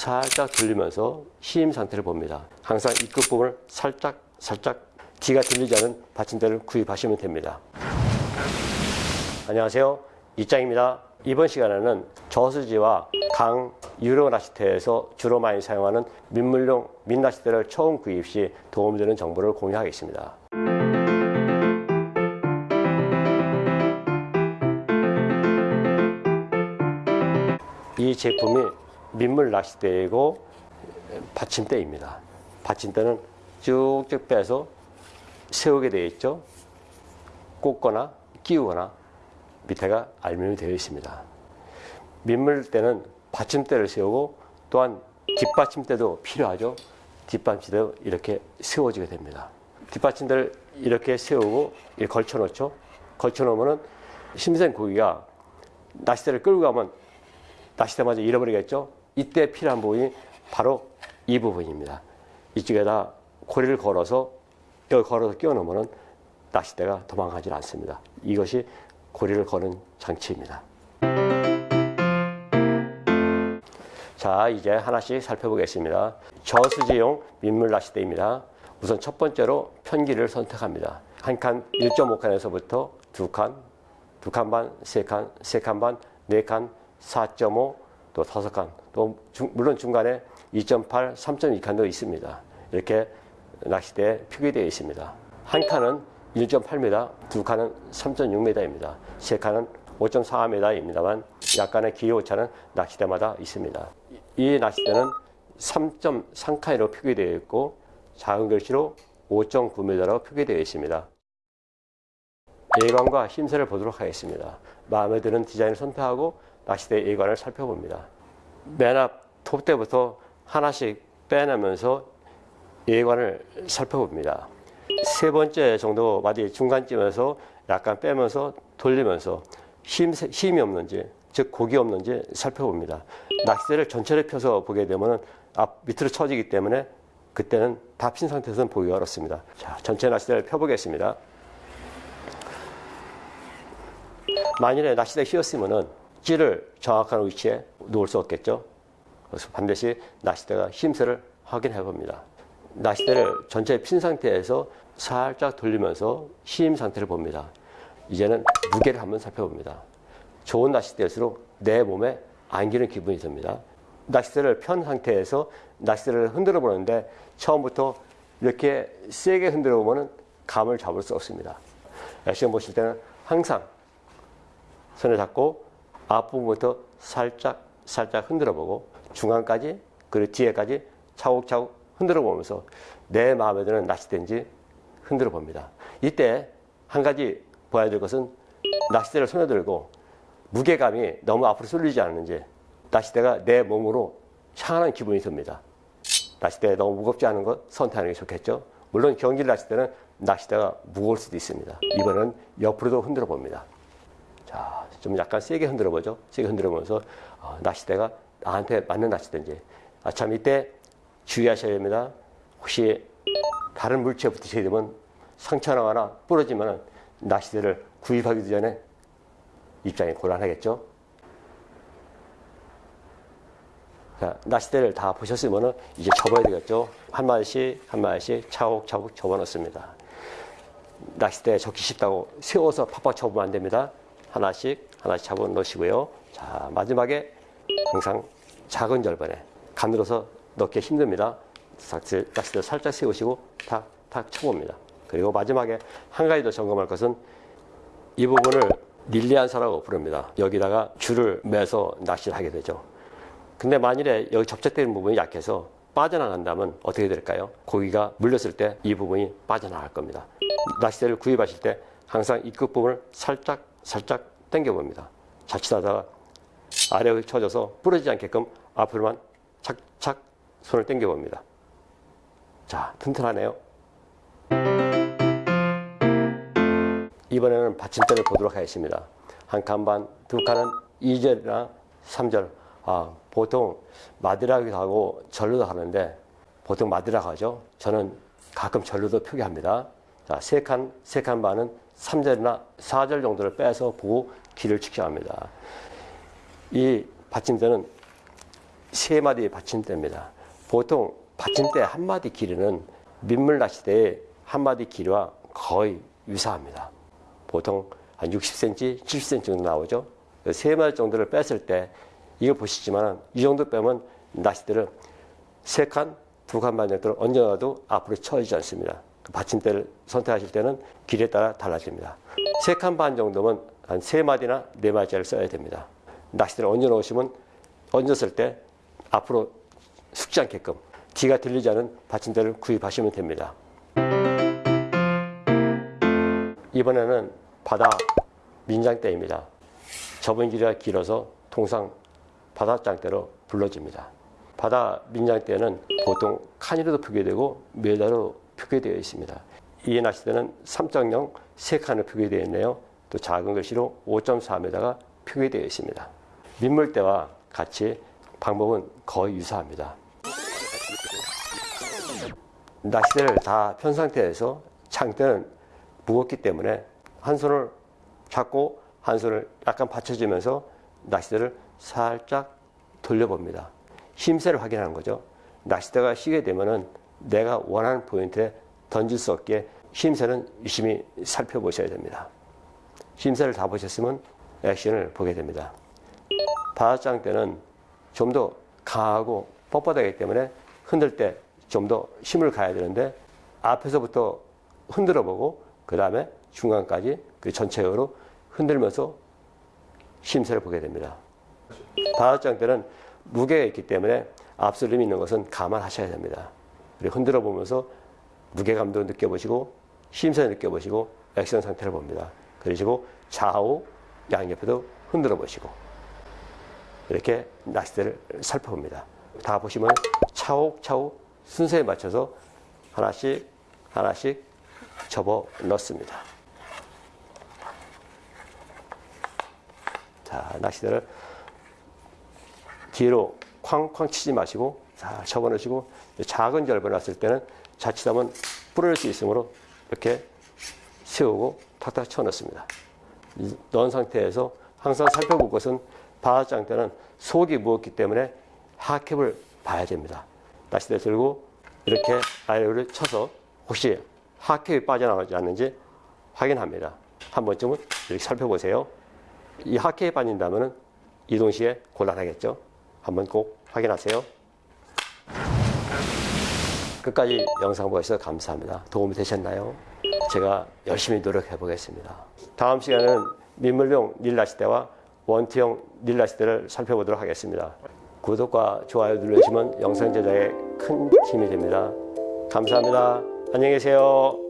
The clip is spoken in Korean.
살짝 돌리면서 힘 상태를 봅니다. 항상 이 끝부분을 살짝 살짝 뒤가 들리지 않은 받침대를 구입하시면 됩니다. 안녕하세요. 이짱입니다. 이번 시간에는 저수지와 강, 유로 낚시터에서 주로 많이 사용하는 민물용 민낚시대를 처음 구입 시 도움되는 정보를 공유하겠습니다. 이 제품이 민물 낚싯대이고 받침대입니다. 받침대는 쭉쭉 빼서 세우게 되어 있죠. 꽂거나 끼우거나 밑에가 알루미늄이 되어 있습니다. 민물대는 받침대를 세우고 또한 뒷받침대도 필요하죠. 뒷받침대도 이렇게 세워지게 됩니다. 뒷받침대를 이렇게 세우고 걸쳐 놓죠. 걸쳐 놓으면은 심생 고기가 낚싯대를 끌고 가면 낚싯대마저 잃어버리겠죠. 이때 필요한 부분이 바로 이 부분입니다. 이쪽에다 고리를 걸어서 여기 걸어서 끼워 놓으면 낚싯대가 도망가지 않습니다. 이것이 고리를 거는 장치입니다. 자, 이제 하나씩 살펴보겠습니다. 저수지용 민물 낚싯대입니다. 우선 첫 번째로 편기를 선택합니다. 한 칸 1.5칸에서부터 두 칸, 두 칸 반, 세 칸, 세 칸 반, 네 칸, 4.5, 또 다섯 칸, 또 중, 물론 중간에 2.8, 3.2칸도 있습니다. 이렇게 낚싯대에 표기되어 있습니다. 한 칸은 1.8m, 두 칸은 3.6m입니다. 세 칸은 5.4m입니다만 약간의 기호 오차는 낚싯대마다 있습니다. 이 낚싯대는 3.3칸으로 표기되어 있고 작은 글씨로 5.9m로 표기되어 있습니다. 예관과 힘새를 보도록 하겠습니다. 마음에 드는 디자인을 선택하고 낚싯대 예관을 살펴봅니다. 맨 앞 톱대부터 하나씩 빼내면서 예관을 살펴봅니다. 세 번째 정도 마디 중간쯤에서 약간 빼면서 돌리면서 힘, 힘이 없는지 즉 고기 없는지 살펴봅니다. 낚싯대를 전체를 펴서 보게 되면 앞 밑으로 쳐지기 때문에 그때는 다 핀 상태에서는 보기가 어렵습니다. 자, 전체 낚싯대를 펴보겠습니다. 만일에 낚싯대 휘었으면은 찌를 정확한 위치에 놓을 수 없겠죠. 그래서 반드시 낚싯대가 힘새를 확인해 봅니다. 낚싯대를 전체 핀 상태에서 살짝 돌리면서 힘 상태를 봅니다. 이제는 무게를 한번 살펴봅니다. 좋은 낚싯대일수록 내 몸에 안기는 기분이 듭니다. 낚싯대를 편 상태에서 낚싯대를 흔들어 보는데 처음부터 이렇게 세게 흔들어 보면 감을 잡을 수 없습니다. 시험 보실 때는 항상 손에 잡고 앞부분부터 살짝 살짝 흔들어 보고 중간까지 그리고 뒤에까지 차곡차곡 흔들어 보면서 내 마음에 드는 낚싯대인지 흔들어 봅니다. 이때 한 가지 봐야 될 것은 낚싯대를 손에 들고 무게감이 너무 앞으로 쏠리지 않는지 낚싯대가 내 몸으로 향하는 기분이 듭니다. 낚싯대 너무 무겁지 않은 것 선택하는 게 좋겠죠. 물론 경기 낚싯대는 낚싯대가 무거울 수도 있습니다. 이번엔 옆으로도 흔들어 봅니다. 자, 좀 약간 세게 흔들어 보죠. 세게 흔들어 보면서 어, 낚싯대가 나한테 맞는 낚싯대인지. 아, 참 이때 주의하셔야 됩니다. 혹시 다른 물체에 붙으시게 되면 상처 나거나 부러지면 낚싯대를 구입하기 전에 입장이 곤란하겠죠. 자, 낚싯대를 다 보셨으면 이제 접어야 되겠죠. 한 마디씩 한 마디씩 차곡차곡 접어 넣습니다. 낚싯대 접기 쉽다고 세워서 팍팍 접으면 안 됩니다. 하나씩 하나씩 잡아 넣으시고요. 자 마지막에 항상 작은 절반에 가늘어서 넣기 힘듭니다. 낚싯대 살짝 세우시고 탁탁 쳐봅니다. 그리고 마지막에 한 가지 더 점검할 것은 이 부분을 닐리안사라고 부릅니다. 여기다가 줄을 매서 낚시를 하게 되죠. 근데 만일에 여기 접착되는 부분이 약해서 빠져나간다면 어떻게 될까요? 고기가 물렸을 때 이 부분이 빠져나갈 겁니다. 낚싯대를 구입하실 때 항상 이 끝부분을 살짝 살짝 당겨 봅니다. 자칫하다가 아래로 쳐져서 부러지지 않게끔 앞으로만 착착 손을 당겨 봅니다. 자, 튼튼하네요. 이번에는 받침대를 보도록 하겠습니다. 한 칸 반, 두 칸은 2절이나 3절. 아, 보통 마디라기도 하고 절로도 하는데 보통 마디라고 하죠. 저는 가끔 절로도 표기합니다. 자, 세 칸, 세 칸 반은 3절이나 4절 정도를 빼서 보고 길을 측정합니다. 이 받침대는 세 마디의 받침대입니다. 보통 받침대 한 마디 길이는 민물 낚시대의 한 마디 길이와 거의 유사합니다. 보통 한 60cm, 70cm 정도 나오죠. 그세 마디 정도를 뺐을 때 이거 보시지만 이 정도 빼면 낚시대를 세 칸, 두 칸 반 정도를 얹어놔도 앞으로 쳐지지 않습니다. 그 받침대를 선택하실 때는 길에 따라 달라집니다. 세 칸 반 정도면 한 세 마디나 네 마디를 써야 됩니다. 낚시대를 얹어 놓으시면 얹었을 때 앞으로 숙지 않게끔 뒤가 들리지 않은 받침대를 구입하시면 됩니다. 이번에는 바다 민장대입니다. 접은 길이가 길어서 통상 바다장대로 불러집니다. 바다 민장대는 보통 칸으로도 표기되고 메다로 표기되어 있습니다. 이 낚시대는 3.0 3칸으로 표기되어 있네요. 또 작은 글씨로 5.4m가 표기되어 있습니다. 민물대와 같이 방법은 거의 유사합니다. 낚시대를 다 편 상태에서 장대는 무겁기 때문에 한 손을 잡고 한 손을 약간 받쳐주면서 낚시대를 살짝 돌려봅니다. 힘세를 확인하는 거죠. 낚시대가 쉬게 되면은 내가 원하는 포인트에 던질 수 없게 힘세는 유심히 살펴보셔야 됩니다. 힘세를 다 보셨으면 액션을 보게 됩니다. 바다장 때는 좀 더 강하고 뻣뻣하기 때문에 흔들 때 좀 더 힘을 가야 되는데 앞에서부터 흔들어 보고 그 다음에 중간까지 그 전체적으로 흔들면서 힘세를 보게 됩니다. 바다장 때는 무게가 있기 때문에 앞설림이 있는 것은 감안하셔야 됩니다. 그리고 흔들어 보면서 무게감도 느껴보시고 힘세 느껴보시고 액션 상태를 봅니다. 그러시고 좌우 양옆에도 흔들어 보시고 이렇게 낚싯대를 살펴봅니다. 다 보시면 차곡차곡 순서에 맞춰서 하나씩 하나씩 접어 넣습니다. 자, 낚싯대를 뒤로 쾅쾅 치지 마시고 잘 접어 넣으시고 작은 절번 왔을 때는 자칫하면 부러질 수 있으므로 이렇게 세우고 탁탁 쳐 넣습니다. 이 넣은 상태에서 항상 살펴볼 것은 바다장 때는 속이 무겁기 때문에 하캡을 봐야 됩니다. 낚싯대 들고 이렇게 아래를 쳐서 혹시 하캡이 빠져나가지 않는지 확인합니다. 한 번쯤은 이렇게 살펴보세요. 이 하캡이 빠진다면 이동 시에 곤란하겠죠. 한번 꼭 확인하세요. 끝까지 영상 보셔서 감사합니다. 도움이 되셨나요? 제가 열심히 노력해 보겠습니다. 다음 시간에는 민물용 닐라시대와 원투형 닐라시대를 살펴보도록 하겠습니다. 구독과 좋아요 눌러주시면 영상 제작에 큰 힘이 됩니다. 감사합니다. 안녕히 계세요.